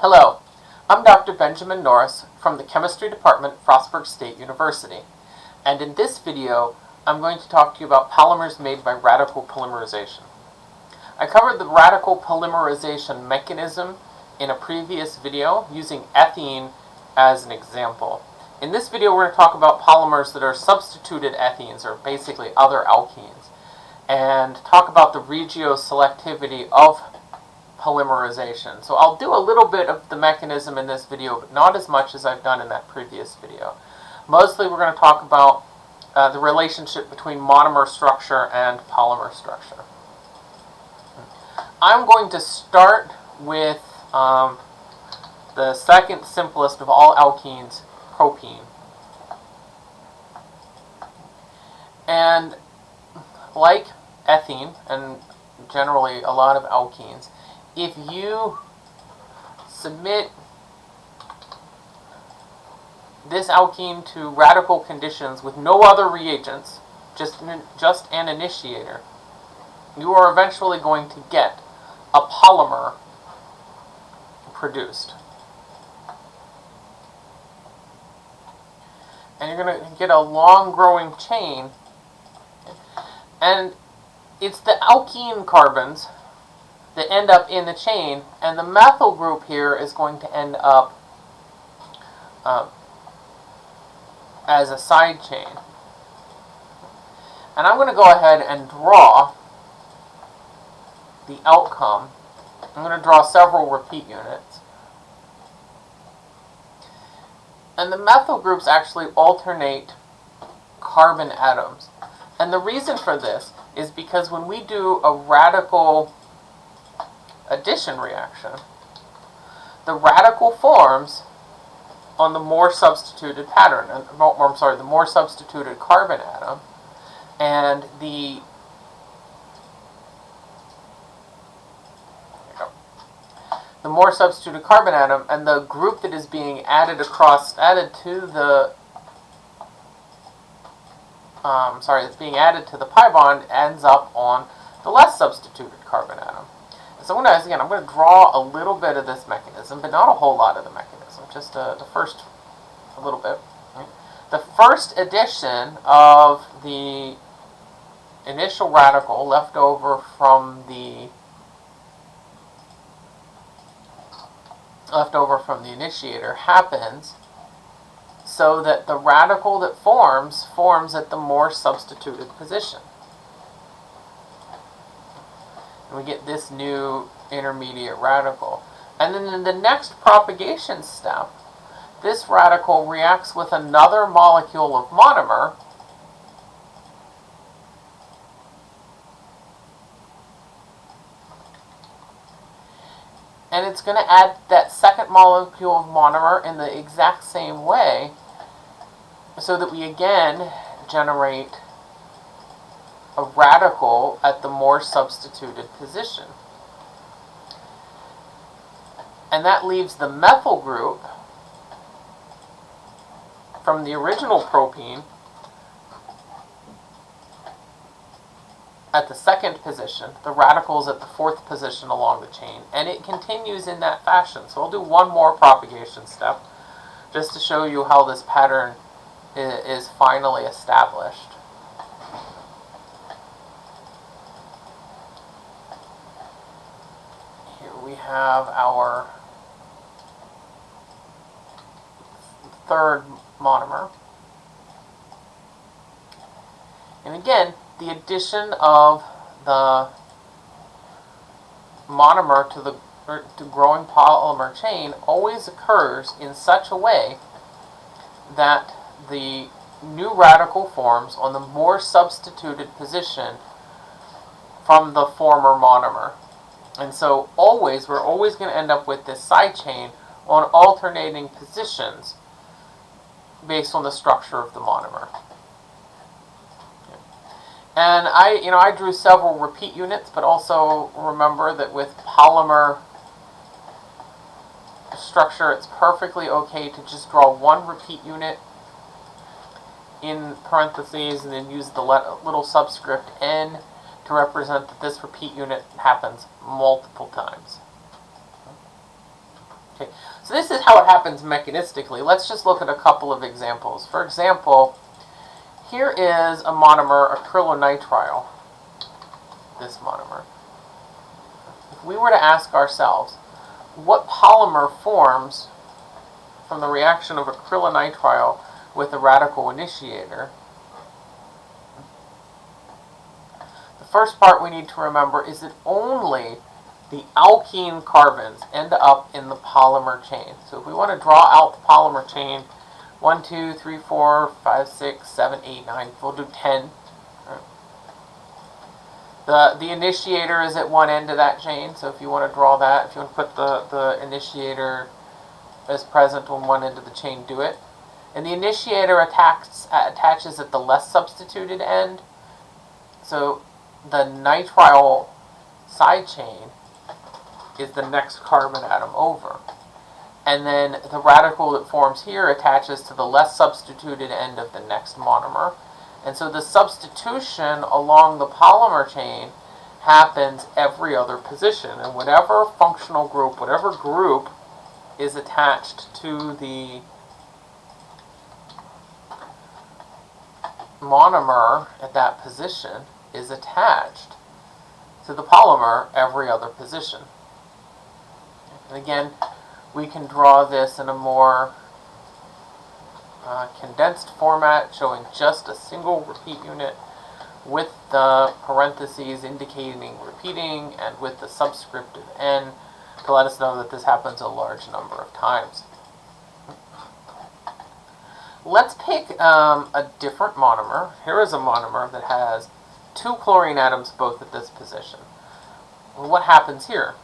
Hello, I'm Dr. Benjamin Norris from the Chemistry Department Frostburg State University. And in this video, I'm going to talk to you about polymers made by radical polymerization. I covered the radical polymerization mechanism in a previous video using ethene as an example. In this video, we're going to talk about polymers that are substituted ethenes, or basically other alkenes, and talk about the regioselectivity of polymerization. So I'll do a little bit of the mechanism in this video, but not as much as I've done in that previous video. Mostly we're going to talk about uh, the relationship between monomer structure and polymer structure. I'm going to start with um, the second simplest of all alkenes, propene. And like ethene, and generally a lot of alkenes, if you submit this alkene to radical conditions with no other reagents, just, just an initiator, you are eventually going to get a polymer produced. And you're going to get a long growing chain. And it's the alkene carbons that end up in the chain, and the methyl group here is going to end up uh, as a side chain. And I'm going to go ahead and draw the outcome. I'm going to draw several repeat units. And the methyl groups actually alternate carbon atoms. And the reason for this is because when we do a radical addition reaction, the radical forms on the more substituted pattern, I'm sorry, the more substituted carbon atom, and the the more substituted carbon atom, and the group that is being added across, added to the, um, sorry, it's being added to the pi bond ends up on the less substituted carbon atom. So again, I'm going to draw a little bit of this mechanism, but not a whole lot of the mechanism, just uh, the first, a little bit. The first addition of the initial radical left over from the left over from the initiator happens so that the radical that forms forms at the more substituted position. And we get this new intermediate radical. And then in the next propagation step, this radical reacts with another molecule of monomer and it's going to add that second molecule of monomer in the exact same way so that we again generate a radical at the more substituted position. And that leaves the methyl group from the original propene at the second position, the radical is at the fourth position along the chain, and it continues in that fashion. So I'll do one more propagation step just to show you how this pattern is finally established. Here we have our third monomer. And again, the addition of the monomer to the er, to growing polymer chain always occurs in such a way that the new radical forms on the more substituted position from the former monomer. And so always, we're always going to end up with this side chain on alternating positions based on the structure of the monomer. And I, you know, I drew several repeat units, but also remember that with polymer structure, it's perfectly okay to just draw one repeat unit in parentheses and then use the little subscript n to represent that this repeat unit happens multiple times. Okay, so this is how it happens mechanistically. Let's just look at a couple of examples. For example, here is a monomer, acrylonitrile, this monomer. If we were to ask ourselves, what polymer forms from the reaction of acrylonitrile with a radical initiator, first part we need to remember is that only the alkene carbons end up in the polymer chain. So if we want to draw out the polymer chain, 1, 2, 3, 4, 5, 6, 7, 8, 9, we'll do 10. The, the initiator is at one end of that chain, so if you want to draw that, if you want to put the, the initiator as present on one end of the chain, do it. And the initiator attacks, attaches at the less substituted end. So the nitrile side chain is the next carbon atom over. And then the radical that forms here attaches to the less substituted end of the next monomer. And so the substitution along the polymer chain happens every other position. And whatever functional group, whatever group is attached to the monomer at that position is attached to the polymer every other position. And again, we can draw this in a more uh, condensed format showing just a single repeat unit with the parentheses indicating repeating and with the subscript of n to let us know that this happens a large number of times. Let's pick um, a different monomer. Here is a monomer that has two chlorine atoms both at this position. Well, what happens here?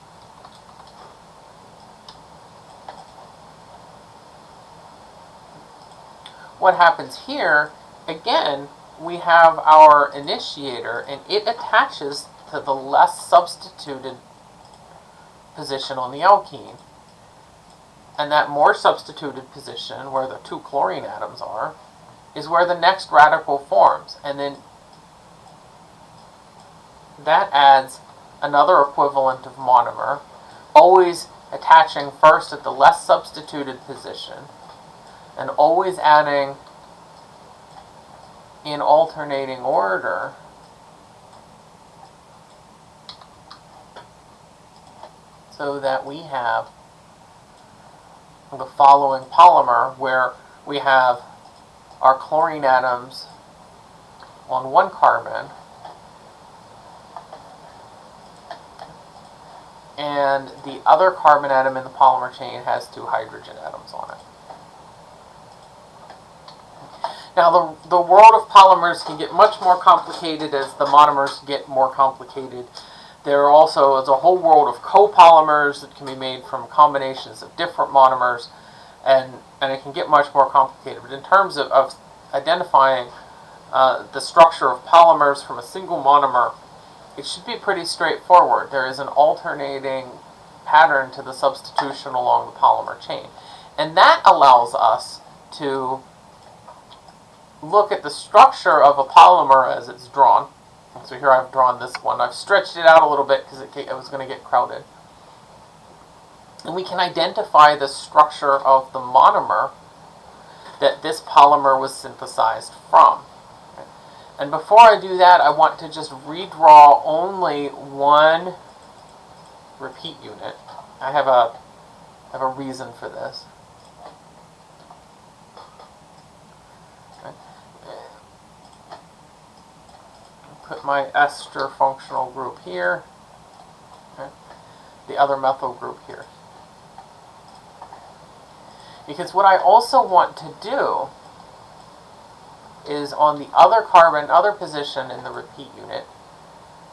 what happens here, again, we have our initiator and it attaches to the less substituted position on the alkene. And that more substituted position, where the two chlorine atoms are, is where the next radical forms. And then that adds another equivalent of monomer, always attaching first at the less substituted position and always adding in alternating order so that we have the following polymer where we have our chlorine atoms on one carbon and the other carbon atom in the polymer chain has two hydrogen atoms on it. Now, the, the world of polymers can get much more complicated as the monomers get more complicated. There are also is a whole world of copolymers that can be made from combinations of different monomers, and, and it can get much more complicated. But in terms of, of identifying uh, the structure of polymers from a single monomer, it should be pretty straightforward. There is an alternating pattern to the substitution along the polymer chain. And that allows us to look at the structure of a polymer as it's drawn. So here I've drawn this one. I've stretched it out a little bit because it, it was going to get crowded. And we can identify the structure of the monomer that this polymer was synthesized from. And before I do that, I want to just redraw only one repeat unit. I have a, I have a reason for this. put my ester functional group here, okay, the other methyl group here. Because what I also want to do is on the other carbon, other position in the repeat unit,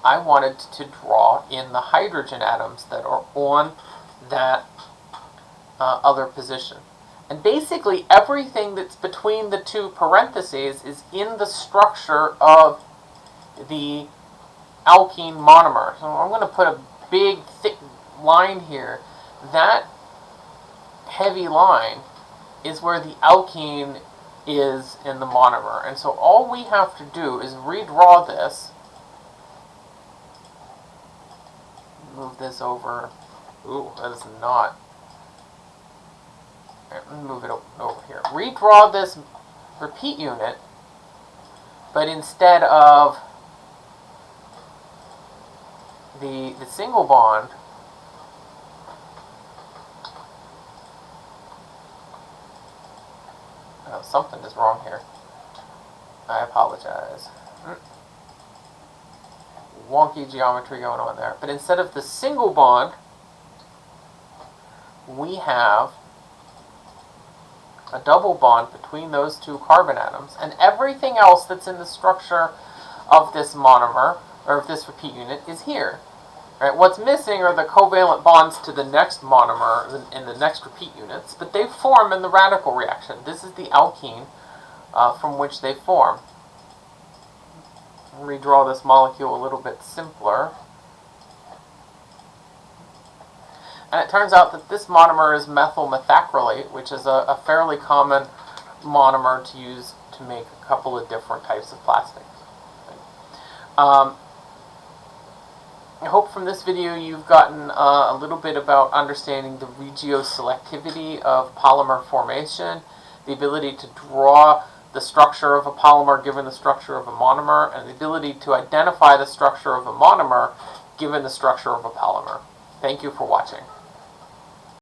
I wanted to draw in the hydrogen atoms that are on that uh, other position. And basically everything that's between the two parentheses is in the structure of the alkene monomer. So I'm going to put a big, thick line here. That heavy line is where the alkene is in the monomer. And so all we have to do is redraw this. Move this over. Ooh, that is not me move it over here. Redraw this repeat unit, but instead of the the single bond, oh, something is wrong here. I apologize. Wonky geometry going on there. But instead of the single bond, we have a double bond between those two carbon atoms, and everything else that's in the structure of this monomer, or of this repeat unit, is here. Right? What's missing are the covalent bonds to the next monomer in- the next repeat units, but they form in the radical reaction. This is the alkene uh, from which they form. Redraw this molecule a little bit simpler. And it turns out that this monomer is methyl methacrylate, which is a, a fairly common monomer to use to make a couple of different types of plastics. Um, I hope from this video you've gotten uh, a little bit about understanding the regioselectivity of polymer formation, the ability to draw the structure of a polymer given the structure of a monomer, and the ability to identify the structure of a monomer given the structure of a polymer. Thank you for watching.